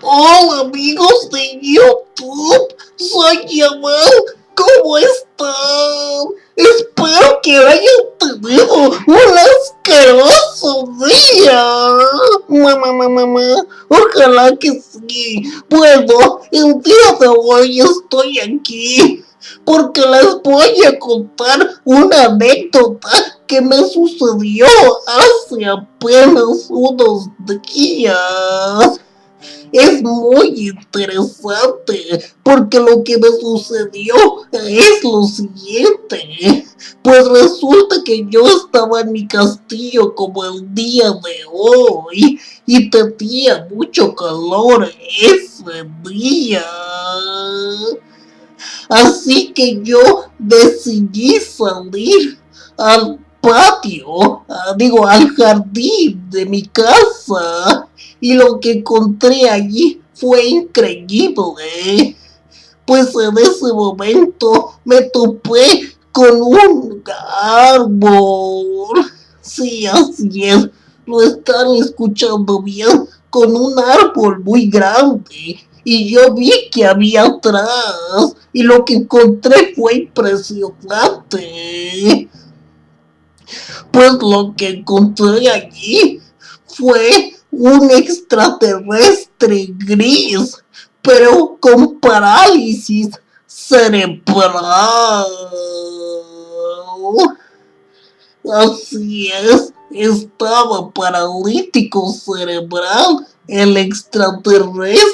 Hola amigos de YouTube, soy Yamal, ¿cómo están? Espero que hayan tenido un asqueroso día. Mamá, mamá, mamá, ojalá que sí. Bueno, el día de hoy estoy aquí porque les voy a contar una anécdota que me sucedió hace apenas unos días es muy interesante porque lo que me sucedió es lo siguiente. Pues resulta que yo estaba en mi castillo como el día de hoy y tenía mucho calor ese día. Así que yo decidí salir al patio, digo al jardín de mi casa y lo que encontré allí fue increíble. Pues en ese momento me topé con un árbol. Sí, así es, lo están escuchando bien, con un árbol muy grande. Y yo vi que había atrás, y lo que encontré fue impresionante. Pues lo que encontré allí fue un extraterrestre gris, pero con parálisis cerebral. Así es, estaba paralítico cerebral el extraterrestre.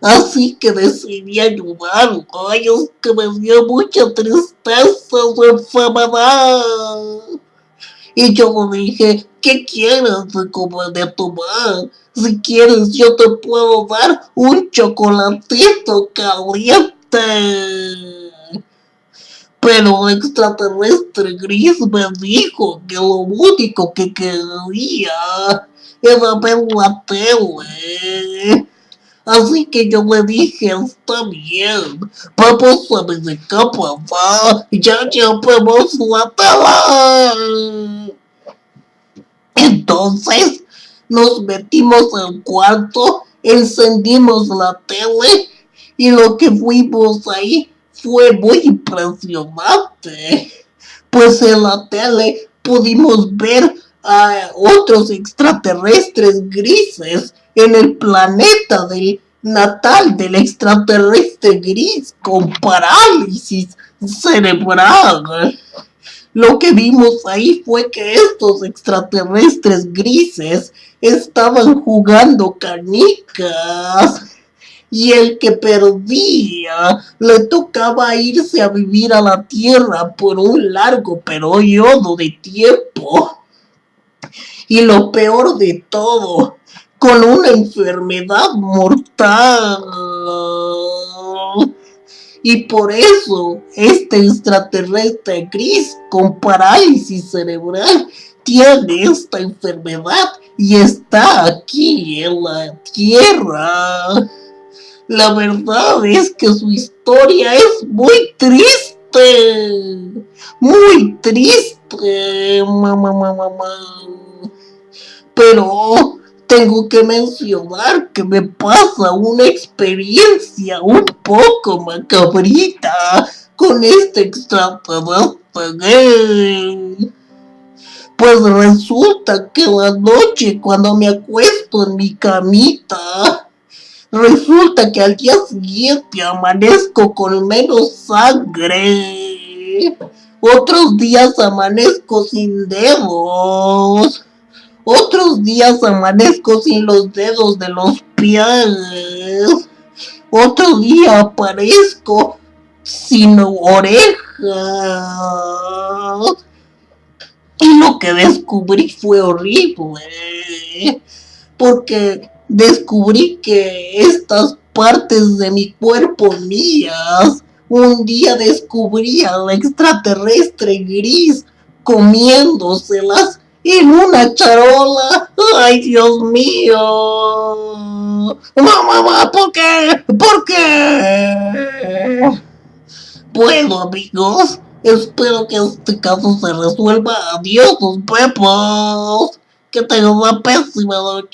Así que decidí ayudarlo. Ay, es que me dio mucha tristeza su enfermedad. Y yo le dije, ¿qué quieres comer de tomar? Si quieres yo te puedo dar un chocolatito caliente. Pero el extraterrestre gris me dijo que lo único que quería era ver la tele. Así que yo le dije, está bien, vamos a de capa, ya llevamos la tela. Entonces nos metimos al cuarto, encendimos la tele y lo que fuimos ahí fue muy impresionante. Pues en la tele pudimos ver a otros extraterrestres grises en el planeta del natal del extraterrestre gris con parálisis cerebral. Lo que vimos ahí fue que estos extraterrestres grises estaban jugando canicas y el que perdía le tocaba irse a vivir a la tierra por un largo periodo de tiempo. Y lo peor de todo con una enfermedad mortal. Y por eso este extraterrestre gris con parálisis cerebral tiene esta enfermedad y está aquí en la Tierra. La verdad es que su historia es muy triste. Muy triste, mamá, mamá, mamá. Pero tengo que mencionar que me pasa una experiencia un poco macabrita con este extraterrestre Pues resulta que la noche cuando me acuesto en mi camita, resulta que al día siguiente amanezco con menos sangre. Otros días amanezco sin dedos días amanezco sin los dedos de los pies. Otro día aparezco sin orejas. Y lo que descubrí fue horrible. Porque descubrí que estas partes de mi cuerpo mías, un día descubrí al extraterrestre gris comiéndoselas en una charola. ¡Ay, Dios mío! ¡Mamá, ¿por qué? ¿Por qué? Bueno, amigos, espero que este caso se resuelva. Adiós, los pepos. Que tengas una pésima noche.